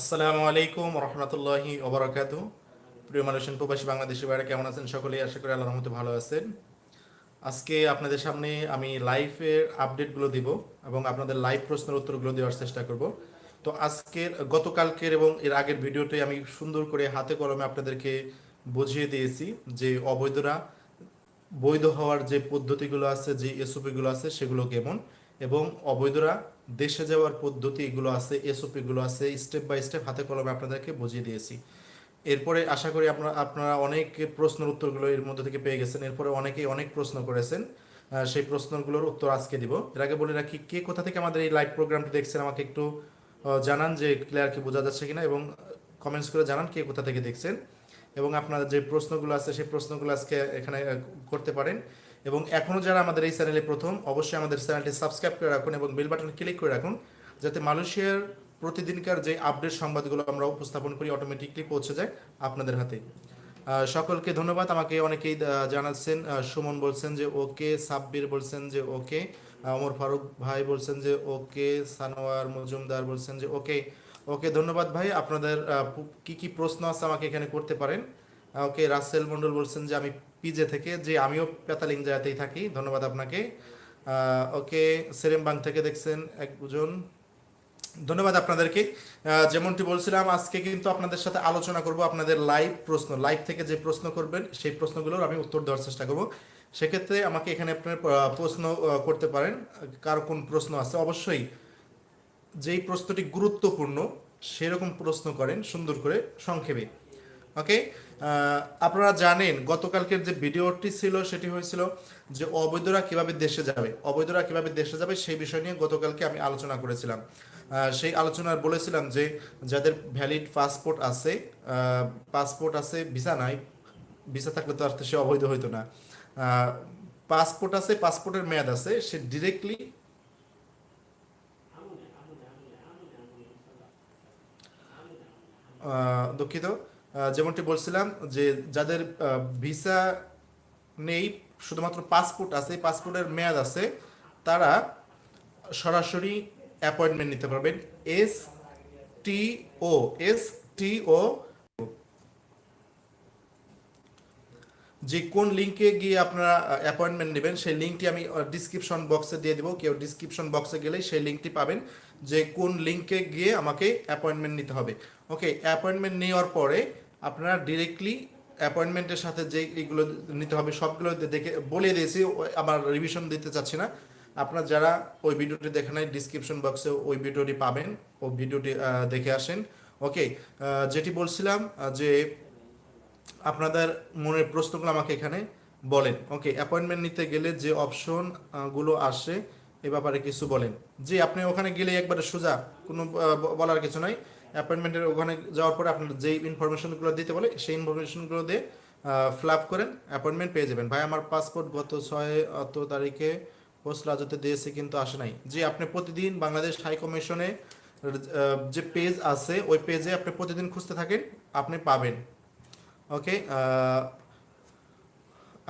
আসসালামু আলাইকুম রহমতুল্লাহি ওবরাকাত। প্রিয় মানুষের প্রবাসী বাংলাদেশি বাইরে কেমন আছেন সকলেই? আশা করি আল্লাহর রহমতে ভালো আছেন। আজকে আপনাদের সামনে আমি লাইভের আপডেটগুলো দিব এবং আপনাদের লাইভ প্রশ্নের উত্তরগুলো দেওয়ার চেষ্টা করব। তো আজকের, গতকালকের এবং এর আগের ভিডিওতে আমি সুন্দর করে হাতে কলমে আপনাদেরকে বুঝিয়ে দিয়েছি যে অবৈধরা বৈধ হওয়ার যে পদ্ধতিগুলো আছে, যে এসওপিগুলো আছে, সেগুলো কেমন? এবং অবৈধরা দেশে যাওয়ার পদ্ধতি এগুলো আছে এসওপিগুলো আছে স্টেপ বাই স্টেপ হাতে কলমে আপনাদেরকে বুঝিয়ে দিয়েছি। এরপরে আশা করি আপনারা আপনারা অনেক প্রশ্নের উত্তরগুলো এর মধ্যে থেকে পেয়ে গেছেন। এরপরে অনেকেই অনেক প্রশ্ন করেছেন। সেই প্রশ্নগুলোর উত্তর আজকে দিব। এর আগে বলে রাখি, কে কোথা থেকে আমাদের এই লাইভ প্রোগ্রামটি দেখছেন আমাকে একটু জানান যে ক্লিয়ার কি বোঝা যাচ্ছে কিনা এবং কমেন্টস করে জানান কে কোথা থেকে দেখছেন। এবং আপনার যে প্রশ্নগুলো আছে, সেই প্রশ্নগুলো আজকে এখানে করতে পারেন। এবং এখনও যারা আমাদের এই চ্যানেলে প্রথম, অবশ্যই আমাদের চ্যানেলটি সাবস্ক্রাইব করে রাখুন এবং বেল বাটন ক্লিক করে রাখুন যাতে মালয়েশিয়ার প্রতিদিনকার যে আপডেট সংবাদগুলো আমরা উপস্থাপন করি অটোমেটিকলি পৌঁছে যায় আপনাদের হাতে। সকলকে ধন্যবাদ। আমাকে অনেকেই জানাচ্ছেন সুমন বলছেন যে ওকে, সাব্বির বলছেন যে ওকে অমর ফারুক ভাই বলছেন যে ওকে, সানোয়ার মজুমদার বলছেন যে ওকে। ওকে, ধন্যবাদ ভাই। আপনাদের কি কি প্রশ্ন আছে আমাকে এখানে করতে পারেন? ওকে, রাসেল মন্ডল বলছেন যে আমি পিজে থেকে, যে আমিও পেতালিং জায়গাতেই থাকি, ধন্যবাদ আপনাকে। ওকে, সেরেমবাং থেকে দেখছেন একজন ধন্যবাদ আপনাদেরকে। যেমনটি বলছিলাম, আজকে কিন্তু আপনাদের সাথে আলোচনা করব আপনাদের লাইভ প্রশ্ন, লাইভ থেকে যে প্রশ্ন করবেন, সেই প্রশ্নগুলোর আমি উত্তর দেওয়ার চেষ্টা করব। সেক্ষেত্রে আমাকে এখানে আপনার প্রশ্ন করতে পারেন, কার কোন প্রশ্ন আছে। অবশ্যই যেই প্রশ্নটি গুরুত্বপূর্ণ, সেরকম প্রশ্ন করেন সুন্দর করে, সংক্ষেপে। ওকে? আপনারা জানেন, গতকালকের যে ভিডিওটি ছিল, সেটি হয়েছিল যে অবৈধরা কীভাবে দেশে যাবে। অবৈধরা কীভাবে দেশে যাবে, সেই বিষয় নিয়ে গতকালকে আমি আলোচনা করেছিলাম। সেই আলোচনায় বলেছিলাম যে, যাদের ভ্যালিড পাসপোর্ট আছে পাসপোর্ট আছে ভিসা নাই ভিসা থাকলে তো আর তো সে অবৈধ হইতো না। পাসপোর্ট আছে পাসপোর্টের মেয়াদ আছে, সে ডিরেক্টলি দুঃখিত। যেমনটি বলছিলাম যে যাদের ভিসা নেই, শুধুমাত্র পাসপোর্ট আছে পাসপোর্টের মেয়াদ আছে, তারা সরাসরি অ্যাপয়েন্টমেন্ট নিতে পারবেন। এস টি ও, এস টি ও, যে কোন লিঙ্কে গিয়ে আপনারা অ্যাপয়েন্টমেন্ট নেবেন, সেই লিঙ্কটি আমি ডিসক্রিপশন বক্সে দিয়ে দেবো। কেউ ডিসক্রিপশন বক্সে গেলেই সেই লিঙ্কটি পাবেন যে কোন লিঙ্কে গিয়ে আমাকে অ্যাপয়েন্টমেন্ট নিতে হবে। ওকে অ্যাপয়েন্টমেন্ট নেওয়ার পরে আপনারা ডিরেক্টলি অ্যাপয়েন্টমেন্টের সাথে যে এইগুলো নিতে হবে, সবগুলো দেখে বলে দিয়েছি আমার রিভিশন দিতে চাচ্ছি না। আপনারা যারা ওই ভিডিওটি দেখে নাই ডিসক্রিপশন বক্সে ওই ভিডিওটি পাবেন, ও ভিডিওটি দেখে আসেন। ওকে যেটি বলছিলাম যে আপনাদের মনের প্রশ্নগুলো আমাকে এখানে বলেন। ওকে অ্যাপয়েন্টমেন্ট নিতে গেলে যে অপশনগুলো আসে, এ ব্যাপারে কিছু বলেন। যে আপনি ওখানে গেলে একবারে সোজা, কোনো বলার কিছু নাই। অ্যাপয়েন্টমেন্টের ওখানে যাওয়ার পরে আপনার যেই ইনফরমেশনগুলো দিতে বলে, সেই ইনফরমেশনগুলো দিয়ে ফ্ল্যাপ করেন অ্যাপয়েন্টমেন্ট পেয়ে যাবেন। ভাই, আমার পাসপোর্ট গত ছয়, অত তারিখে পোস্ট রাজতে দিয়েছে কিন্তু আসে নাই। যে আপনি প্রতিদিন বাংলাদেশ হাই কমিশনে যে পেজ আছে, ওই পেজে আপনি প্রতিদিন খুঁজতে থাকেন, আপনি পাবেন। ওকে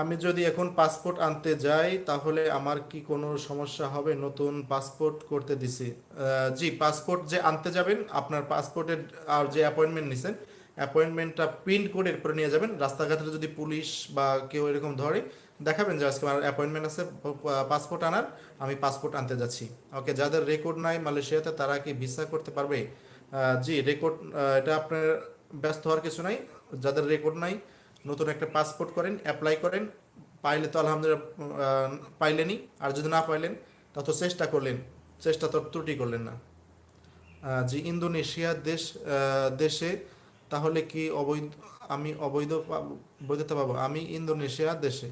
আমি যদি এখন পাসপোর্ট আনতে যাই, তাহলে আমার কি কোনো সমস্যা হবে? নতুন পাসপোর্ট করতে দিছি। জি পাসপোর্ট যে আনতে যাবেন, আপনার পাসপোর্টের আর যে অ্যাপয়েন্টমেন্ট নিছেন অ্যাপয়েন্টমেন্টটা প্রিন্ট করে এরপরে নিয়ে যাবেন। রাস্তাঘাটে যদি পুলিশ বা কেউ এরকম ধরে, দেখাবেন যে আজকে আমার অ্যাপয়েন্টমেন্ট আছে পাসপোর্ট আনার, আমি পাসপোর্ট আনতে যাচ্ছি। ওকে যাদের রেকর্ড নাই মালয়েশিয়াতে, তারা কি ভিসা করতে পারবে? জি রেকর্ড এটা আপনার ব্যস্ত হওয়ার কিছু নাই। যাদের রেকর্ড নাই নতুন একটা পাসপোর্ট করেন অ্যাপ্লাই করেন পাইলে তো আলহামদুলিল্লাহ আহ, পাইলেনই আর যদি না পাইলেন তা তো চেষ্টা করলেন চেষ্টা তো ত্রুটি করলেন না। যে ইন্দোনেশিয়া দেশ দেশে তাহলে কি অবৈধ আমি অবৈধ বৈধতা পাবো? আমি ইন্দোনেশিয়া দেশে।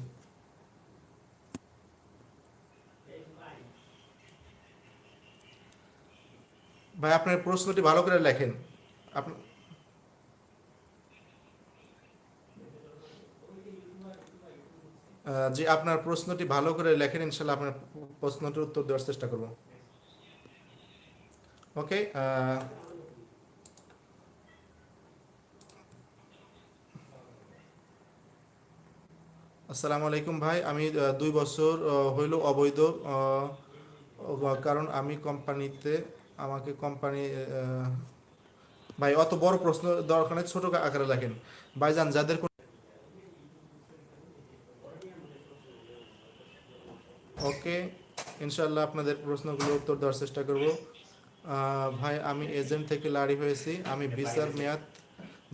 ভাই আপনার প্রশ্নটি ভালো করে লেখেন। আপনি জি আপনার প্রশ্নটি ভালো করে লেখেন, ইনশাল্লাহ আপনার প্রশ্নটির উত্তর দেওয়ার চেষ্টা করব। ওকে আসসালামু আলাইকুম ভাই। আমি দুই বছর হইল অবৈধ কারণ আমি কোম্পানিতে, আমাকে কোম্পানি ভাই, অত বড় প্রশ্ন দরকার ছোট আকারে লেখেন। ভাইজান, যাদের ওকে ইনশাল্লাহ আপনাদের প্রশ্নগুলো উত্তর দেওয়ার চেষ্টা করব। ভাই, আমি এজেন্ট থেকে লারি হয়েছি। আমি ভিসার মেয়াদ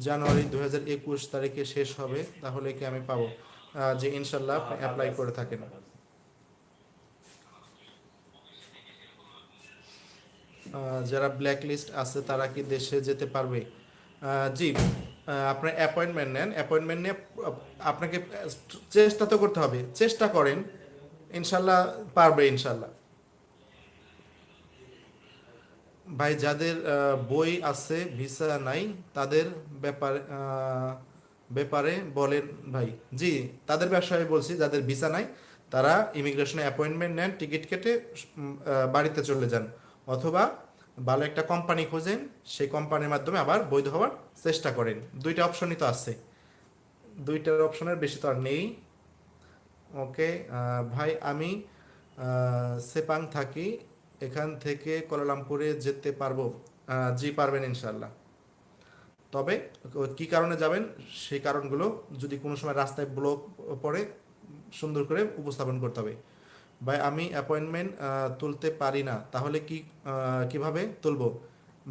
জানুয়ারি দু হাজার একুশ তারিখে শেষ হবে, তাহলে কি আমি পাবো? যে ইনশাল্লাহ অ্যাপ্লাই করে থাকেন। যারা ব্ল্যাক লিস্ট আছে, তারা কি দেশে যেতে পারবে? জি আপনার অ্যাপয়েন্টমেন্ট নেন। অ্যাপয়েন্টমেন্ট নিয়ে আপনাকে চেষ্টা তো করতে হবে। চেষ্টা করেন ইনশাল্লাহ পারবে, ইনশাল্লাহ। ভাই, যাদের বই আছে, ভিসা নাই, তাদের ব্যাপারে ব্যাপারে বলেন ভাই। জি, তাদের ব্যবসায় বলছি, যাদের ভিসা নাই, তারা ইমিগ্রেশনে অ্যাপয়েন্টমেন্ট নেন, টিকিট কেটে বাড়িতে চলে যান। অথবা ভালো একটা কোম্পানি খোঁজেন, সেই কোম্পানির মাধ্যমে আবার বৈধ হওয়ার চেষ্টা করেন। দুইটা অপশনই তো আছে। দুইটার অপশনের বেশি তো আর নেই। ওকে ভাই, আমি সেপাং থাকি। এখান থেকে কোলালামপুরে যেতে পারব জি পারবেন ইনশাল্লাহ তবে, কি কারণে যাবেন? সেই কারণগুলো যদি কোনো সময় রাস্তায় ব্লক পড়ে, সুন্দর করে উপস্থাপন করতে হবে। ভাই, আমি অ্যাপয়েন্টমেন্ট তুলতে পারি না। তাহলে কি কীভাবে তুলবো?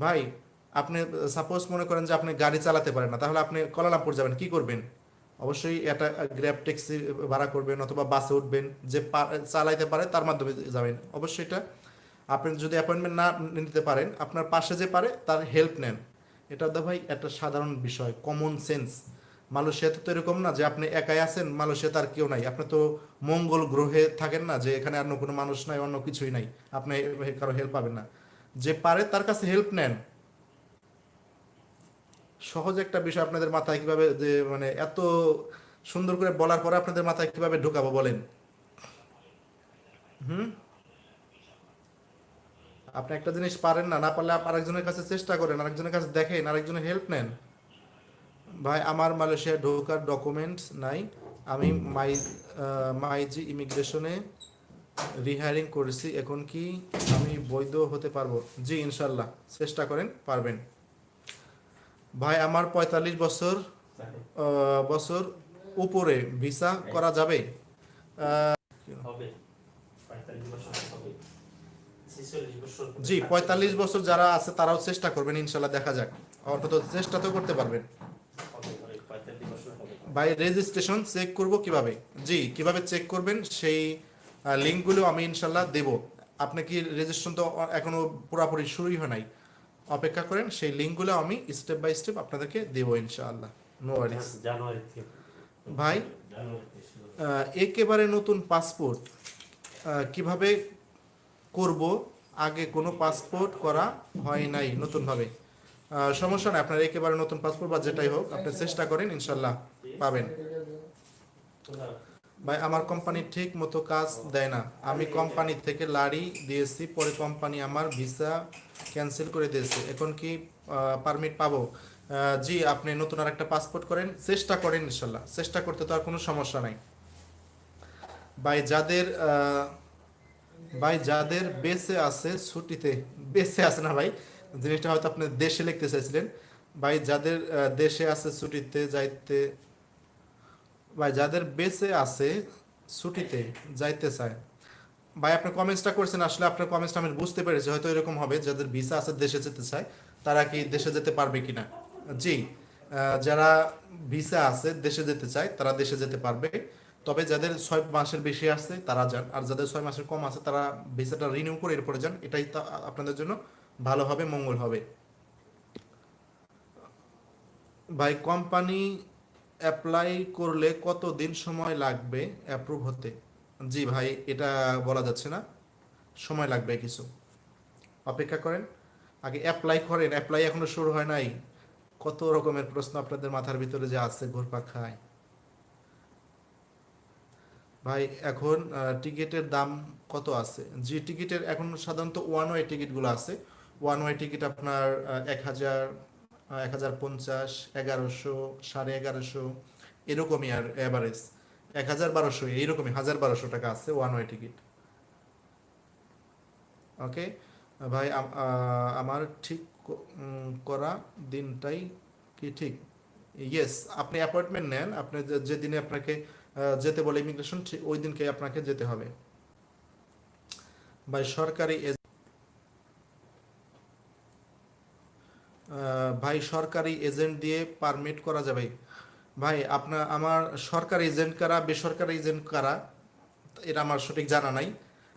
ভাই, আপনি সাপোজ মনে করেন যে আপনি গাড়ি চালাতে পারেন না, তাহলে আপনি কোলালামপুর যাবেন, কি করবেন? অবশ্যই একটা গ্র্যাব ট্যাক্সি ভাড়া করবেন অথবা বাসে উঠবেন, যে চালাইতে পারে তার মাধ্যমে যাবেন। অবশ্যই এটা আপনি যদি অ্যাপয়েন্টমেন্ট না নিতে পারেন, আপনার পাশে যে পারে তার হেল্প নেন। এটা তো ভাই একটা সাধারণ বিষয় কমন সেন্স মালয়েশিয়াতে তো এরকম না যে আপনি একাই আছেন, মালয়েশিয়াতে আর কেউ নাই। আপনি তো মঙ্গল গ্রহে থাকেন না যে এখানে অন্য কোনো মানুষ নাই, অন্য কিছুই নাই। আপনি কারও হেল্প পাবেন না। যে পারে তার কাছে হেল্প নেন। সহজ একটা বিষয় আপনাদের মাথায় কীভাবে যে মানে এত সুন্দর করে বলার পরে আপনাদের মাথায় কীভাবে ঢোকাবো বলেন? হুম? আপনি একটা জিনিস পারেন না না পারলে আরেকজনের কাছে চেষ্টা করেন, আরেকজনের কাছে দেখেন, আরেকজনের হেল্প নেন। ভাই, আমার মালয়েশিয়া ঢোকার ডকুমেন্টস নাই। আমি মাই মাইজি ইমিগ্রেশনে রিহায়ারিং করেছি। এখন কি আমি বৈধ হতে পারব? জি, ইনশাল্লাহ। চেষ্টা করেন, পারবেন। ভাই আমার পঁয়তাল্লিশ বছর বছর উপরে ভিসা করা যাবে? জি পঁয়তাল্লিশ বছর যারা আছে তারাও চেষ্টা করবেন ইনশাল্লাহ দেখা যাক। অন্তত চেষ্টা তো করতে পারবেন। বাই রেজিস্ট্রেশন চেক করব কীভাবে? জি কীভাবে চেক করবেন? সেই লিঙ্কগুলো আমি ইনশাল্লাহ দেব। আপনি কি রেজিস্ট্রেশন তো এখনও পুরোপুরি শুরুই হয় নাই। অপেক্ষা করেন সেই লিঙ্কগুলো আমি স্টেপ বাই স্টেপ আপনাদেরকে দেবো ইনশাআল্লাহ। নো ওয়ারিস ভাই একেবারে নতুন পাসপোর্ট কীভাবে করব? আগে কোনো পাসপোর্ট করা হয় নাই নতুনভাবে। সমস্যা নেই আপনার একেবারে নতুন পাসপোর্ট বা যেটাই হোক আপনি চেষ্টা করেন ইনশাল্লাহ পাবেন। ভাই, আমার কোম্পানি ঠিক মতো কাজ দেয় না। আমি কোম্পানি থেকে লাড়ি দিয়েছি, পরে কোম্পানি আমার ভিসা ক্যান্সেল করে দিয়েছে। এখন কি পারমিট পাবো? জি, আপনি নতুন আর একটা পাসপোর্ট করেন। চেষ্টা করেন ইনশাল্লাহ। চেষ্টা করতে তো আর কোনো সমস্যা নাই। ভাই, যাদের ভাই, যাদের বেঁচে আছে ছুটিতে, বেঁচে আছে না ভাই, জিনিসটা হয়তো আপনি দেশে লিখতে চাইছিলেন। ভাই, যাদের দেশে আছে ছুটিতে, যাইতে ভাই, যাদের বেঁচে আছে ছুটিতে যাইতে চায়। ভাই, আপনি কমেন্টসটা করছেন, আসলে আপনার কমেন্টসটা আমি বুঝতে পেরেছি, হয়তো এরকম হবে, যাদের ভিসা আছে দেশে যেতে চায়, তারা কি দেশে যেতে পারবে কিনা? জি যারা ভিসা আছে দেশে যেতে চায়, তারা দেশে যেতে পারবে। তবে যাদের ছয় মাসের বেশি আছে, তারা যান। আর যাদের ছয় মাসের কম আছে, তারা ভিসাটা রিনিউ করে এরপরে যান। এটাই আপনাদের জন্য ভালো হবে, মঙ্গল হবে। ভাই কোম্পানি অ্যাপ্লাই করলে কত দিন সময় লাগবে অ্যাপ্রুভ হতে? জি ভাই, এটা বলা যাচ্ছে না। সময় লাগবে কিছু। অপেক্ষা করেন। আগে অ্যাপ্লাই করেন। অ্যাপ্লাই এখনও শুরু হয় নাই। কত রকমের প্রশ্ন আপনাদের মাথার ভিতরে যে আছে ঘুরপাক খায়। ভাই, এখন টিকিটের দাম কত আছে? জি, টিকিটের এখন সাধারণত ওয়ান ওয়ে টিকিটগুলো আছে। ওয়ান ওয়ে টিকিট আপনার এক হাজার এক হাজার পঞ্চাশ, এগারোশো, সাড়ে এগারোশো, এরকমই আর অ্যাভারেজ এক হাজার বারোশো, এইরকমই, হাজার বারোশো টাকা আছে ওয়ান ওয়ে টিকিট ওকে ভাই আমার ঠিক করা দিনটাই কি ঠিক? ইয়েস আপনি অ্যাপয়েন্টমেন্ট নেন, আপনি যেদিনে আপনাকে যেতে বলে ইমিগ্রেশন ওই দিনকে আপনাকে যেতে হবে। ভাই, সরকারি ভাই সরকারি এজেন্ট দিয়ে পারমিট করা যাবে। ভাই, আপনার, আমার সরকারি এজেন্ট কারা, বেসরকারি এজেন্ট কারা, এটা আমার সঠিক জানা নাই।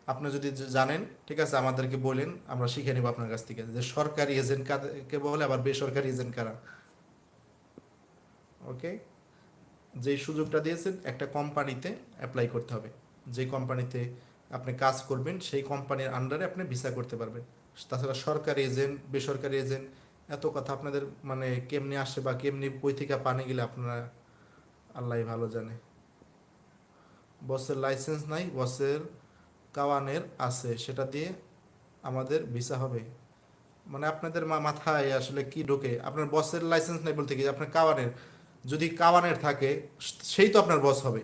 আপনি যদি জানেন, ঠিক আছে, আমাদেরকে বলেন, আমরা শিখে নেব আপনার কাছ থেকে যে সরকারি এজেন্ট কাকে বলে, আবার বেসরকারি এজেন্ট কারা। ওকে? যেই সুযোগটা দিয়েছেন, একটা কোম্পানিতে অ্যাপ্লাই করতে হবে। যে কোম্পানিতে আপনি কাজ করবেন, সেই কোম্পানির আন্ডারে আপনি ভিসা করতে পারবেন। তাছাড়া সরকারি এজেন্ট, বেসরকারি এজেন্ট এত কথা আপনাদের মানে কেমনি আসে বা কেমনি বই থেকে পানি গেলে আপনারা আল্লাহ ভালো জানে। বসের লাইসেন্স নাই, বসের কাওয়ানের আছে, সেটা দিয়ে আমাদের ভিসা হবে। মানে আপনাদের মাথায় আসলে কি ঢোকে? আপনার বসের লাইসেন্স নাই বলতে কি? আপনার কাওয়ানের। যদি কাওয়ানের থাকে, সেই তো আপনার বস হবে।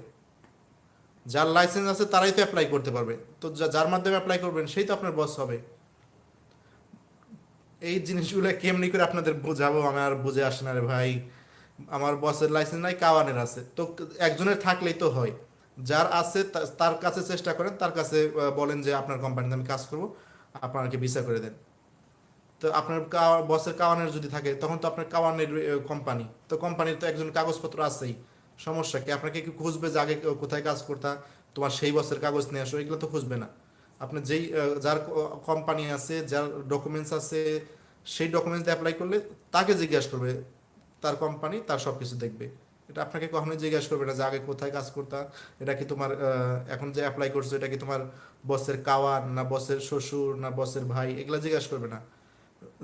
যার লাইসেন্স আছে, তারাই তো অ্যাপ্লাই করতে পারবে। তো যার মাধ্যমে অ্যাপ্লাই করবেন, সেই তো আপনার বস হবে। এই জিনিসগুলো কেমনি করে আপনাদের বোঝাবো? আমার বুঝে আসে না রে ভাই। আমার বসের লাইসেন্স নাই, কাওয়ানের আছে। তো একজনের থাকলেই তো হয়। যার আছে তার কাছে চেষ্টা করেন, তার কাছে বলেন যে আপনার কোম্পানিতে আমি কাজ করব, আপনাকে ভিসা করে দেন। তো আপনার বসের কাওয়ানের যদি থাকে, তখন তো আপনার কাওয়ানের কোম্পানি তো কোম্পানির তো একজন কাগজপত্র আছেই। সমস্যা কি? আপনাকে কি খুঁজবে যে আগে কোথায় কাজ করতা? তোমার সেই বসের কাগজ নিয়ে আসো, এগুলো তো খুঁজবে না। আপনি যেই যার কোম্পানি আছে, যার ডকুমেন্টস আছে, সেই ডকুমেন্টস অ্যাপ্লাই করলে তাকে জিজ্ঞাসা করবে, তার কোম্পানি তার সব কিছু দেখবে। এটা আপনাকে কখনোই জিজ্ঞাসা করবে না যে আগে কোথায় কাজ করতা এটা কি তোমার এখন যে অ্যাপ্লাই করছ, এটা কি তোমার বসের কাওয়ান না বসের শ্বশুর, না বসের ভাই, এগুলো জিজ্ঞাসা করবে না।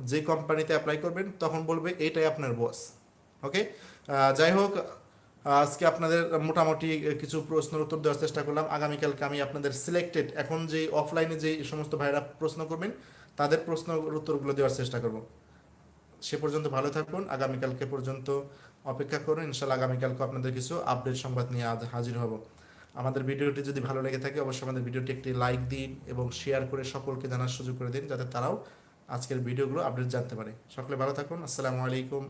যে কোম্পানিতে অ্যাপ্লাই করবেন, তখন বলবে, এটাই আপনার বস ওকে যাই হোক আজকে আপনাদের মোটামুটি কিছু প্রশ্নের উত্তর দেওয়ার চেষ্টা করলাম। আগামীকালকে আমি আপনাদের সিলেক্টেড এখন যে অফলাইনে যে সমস্ত ভাইরা প্রশ্ন করবেন, তাদের প্রশ্নের উত্তরগুলো দেওয়ার চেষ্টা করব। সে পর্যন্ত ভালো থাকুন। আগামীকালকে পর্যন্ত অপেক্ষা করুন। ইনশাল্লাহ আগামীকালকে আপনাদের কিছু আপডেট সংবাদ নিয়ে আজ হাজির হব। আমাদের ভিডিওটি যদি ভালো লেগে থাকে, অবশ্যই আমাদের ভিডিওটি একটি লাইক দিন এবং শেয়ার করে সকলকে জানার সুযোগ করে দিন, যাতে তারাও আজকের ভিডিওগুলো আপডেট জানতে পারে। সকলে ভালো থাকুন। আসসালামু আলাইকুম